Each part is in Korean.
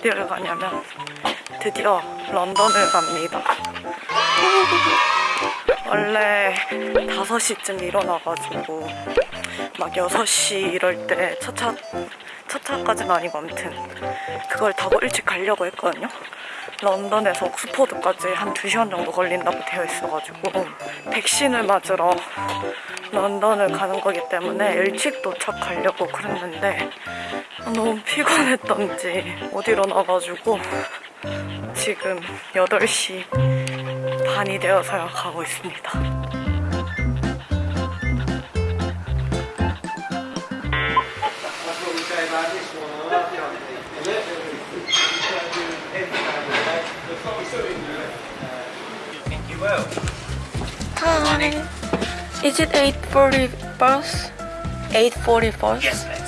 어디를 가냐면 드디어 런던을 갑니다. 원래 5시쯤 일어나가지고 막 6시 이럴 때 첫차 첫차까지는 아니고 아무튼 그걸 타고 일찍 가려고 했거든요 런던에서 옥스포드까지 한 2시간 정도 걸린다고 되어 있어가지고 백신을 맞으러 런던을 가는 거기 때문에 일찍 도착하려고 그랬는데 너무 피곤했던지 못 일어나가지고 지금 8시 반이 되어서야 가고 있습니다. Hi. Is it 840 bus? 840 bus? Yes.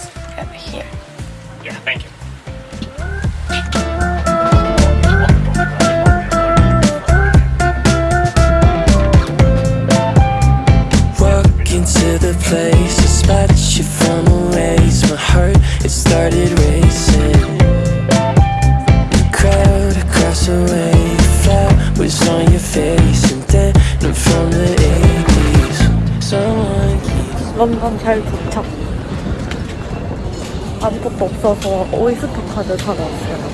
런던 잘 도착. 아무것도 없어서 오이스터 카드 사러 왔어요.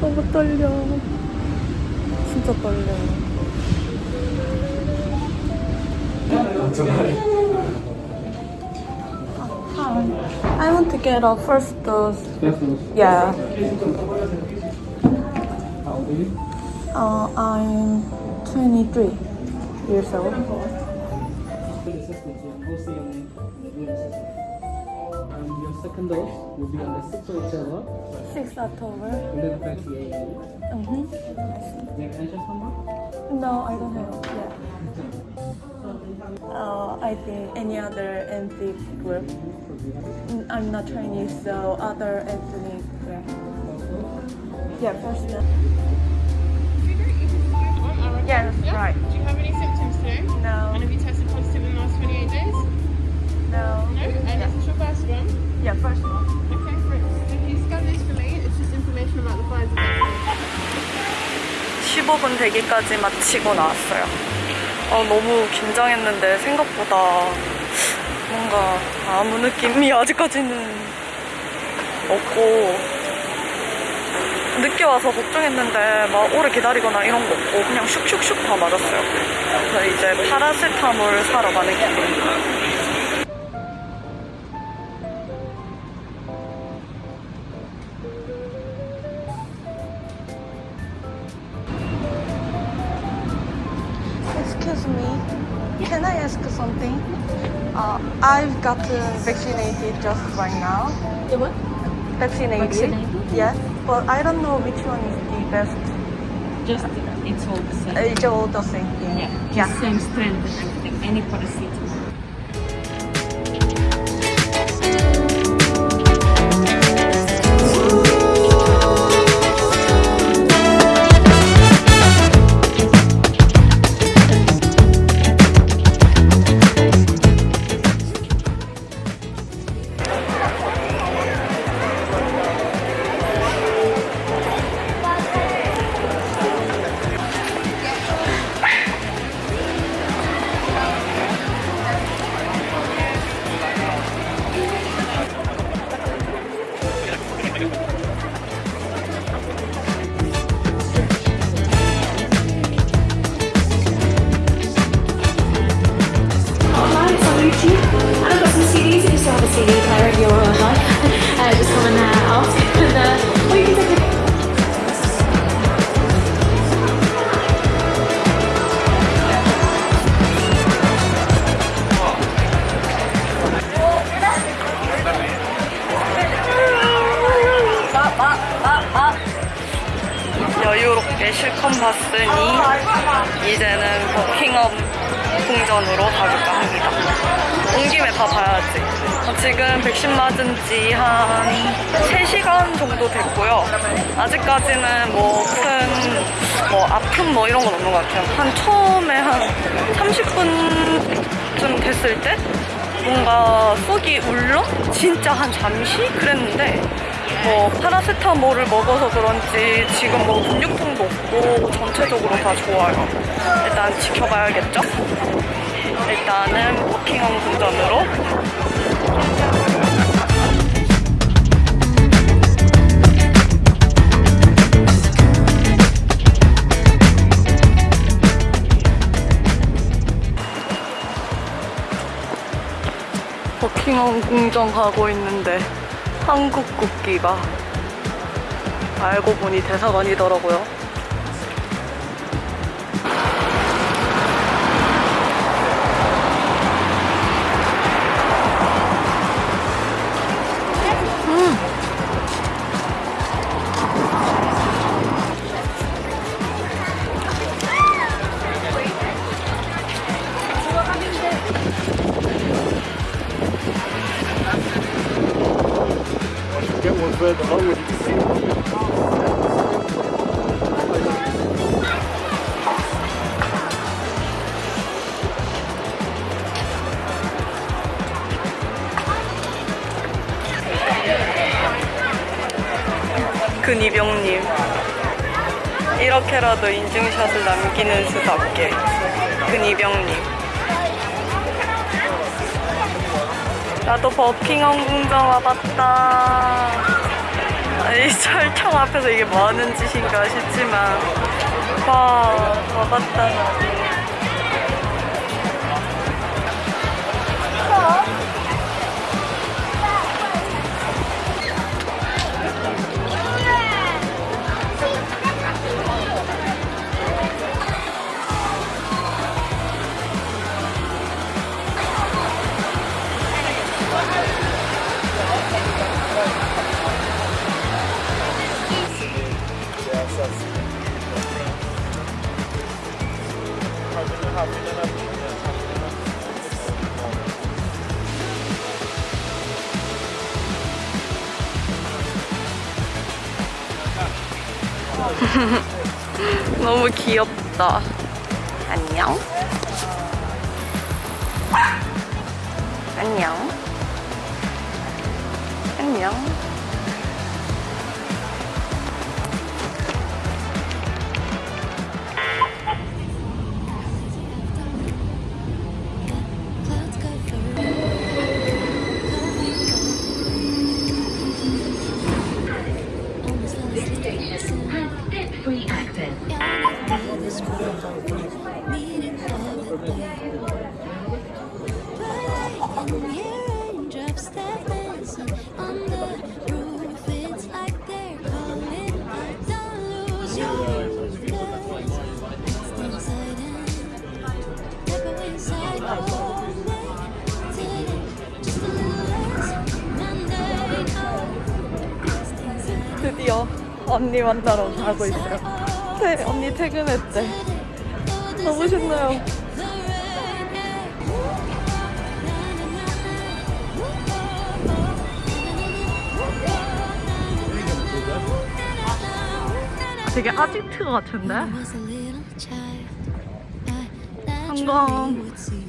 너무 떨려. 진짜 떨려. I want to get a first dose. Yeah. Uh, I'm 23 years old. Second dose will be on the 6th of October, 6 October. 11.30 a.m. Mm-hmm. Do you have entrance number? No, I don't have. Yeah. Uh, I think any other ethnic group. Mm, I'm not Chinese, so other ethnic group. Yeah, first name. Yeah, that's right. Do you have any symptoms today? And No, have you tested positive in the last 28 days? no. No? And this is your first one? Yeah, first one. Okay. So if you scan this for late, it's just information about the vaccine. 15분 대기까지 마치고 나왔어요. 어, 너무 긴장했는데 생각보다 뭔가 아무 느낌이 아직까지는 없고 늦게 와서 걱정했는데 막 오래 기다리거나 이런 거 없고 그냥 슉슉슉 다 맞았어요. 그래서 이제 파라세타몰 사러 가는 길입니다. Excuse me, can I ask something? Uh, I've got uh, vaccinated just right now. The what? Vaccinated? Vaccinated? Yes, but I don't know which one is the best. Just it's all the same. Uh, It's all the same thing. yeah, yeah. same strength and everything. Any paracetamol. Uh, uh, uh, 여유롭게 실컷 봤으니 이제는 버킹엄 궁전으로 가볼까 합니다. 온 김에 다 봐야지. 어, 지금 백신 맞은 지 한 3시간 정도 됐고요. 아직까지는 뭐 큰, 뭐 아픔 뭐 이런 건 없는 것 같아요. 한 처음에 한 30분쯤 됐을 때 뭔가 속이 울렁? 진짜 한 잠시? 그랬는데 뭐 파라세타몰을 먹어서 그런지 지금 뭐 근육통도 없고 전체적으로 다 좋아요. 일단 지켜봐야겠죠? 일단은 버킹엄 궁전으로 가고 있는데 한국 국기가 알고 보니 대사관이더라고요. 근이병님 이렇게라도 인증샷을 남기는 수답게. 근이병님. 나도 버킹엄 궁전 와봤다. 이 철창 앞에서 이게 뭐 하는 짓인가 싶지만. 와 와봤다 너무 귀엽다. 안녕. 안녕. 안녕. 드디어 언니 만나러 가고 있어요. 태, 언니 퇴근했대. 너무 신나요. 되게 아지트 같은데? was a little child, I naturally 한강. would see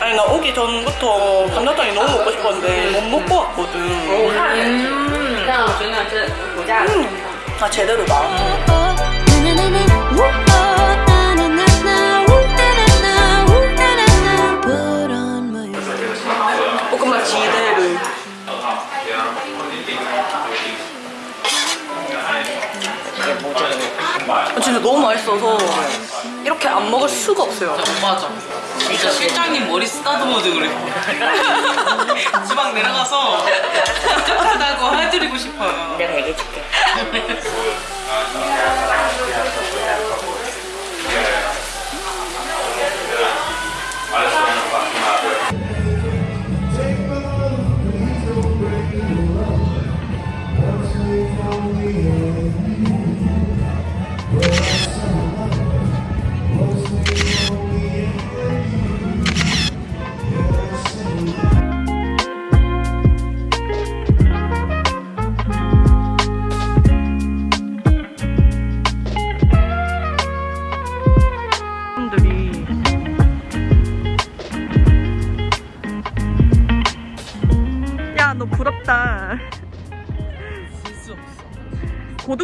아니 나 오기 전부터 뭐 감자탕이 너무 먹고 싶었는데 못 먹고 왔거든 음. 음. 아 제대로다 볶음밥 어, 지대로 아, 진짜 너무 맛있어서 이렇게 안 먹을 수가 없어요 맞아 진짜 실장님 머리 쓰다듬어도 그래. 지방 내려가서 쫀득하다고 해드리고 싶어요. 내가 얘기해줄게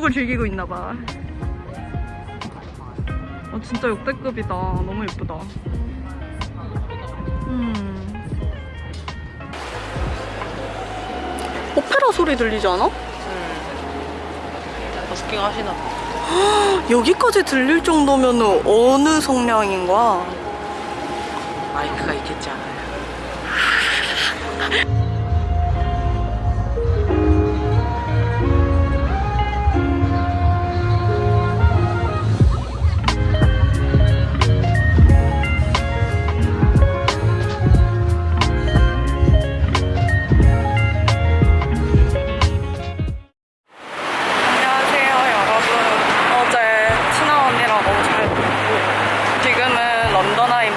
고독을 즐기고 있나봐 어, 진짜 역대급이다 너무 예쁘다 음. 오페라 소리 들리지 않아? 버스킹 하시나 봐. 여기까지 들릴 정도면 어느 성량인 거야? 마이크가 있겠지 않아요?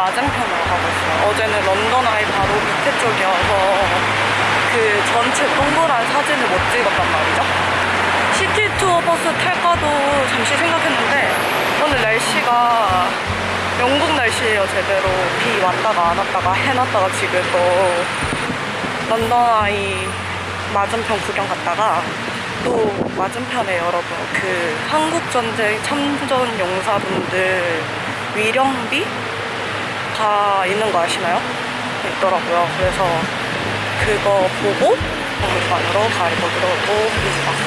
맞은편으로 가고 있어요. 어제는 런던 아이 바로 밑에 쪽이어서 그 전체 동그란 사진을 못 찍었단 말이죠. city 투어 버스 탈까도 잠시 생각했는데 오늘 날씨가 영국 날씨예요 제대로. 비 왔다가 안 왔다가 해 났다가 지금 또 런던 아이 맞은편 구경 갔다가 또 맞은편에 여러분 그 한국전쟁 참전 용사분들 위령비 다 있는 거 아시나요? 있더라고요. 그래서 그거 보고 박물관으로 가보기로 합니다.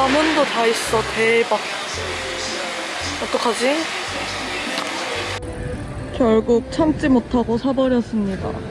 헉, 라면도 다 있어. 대박. 어떡하지? 결국 참지 못하고 사버렸습니다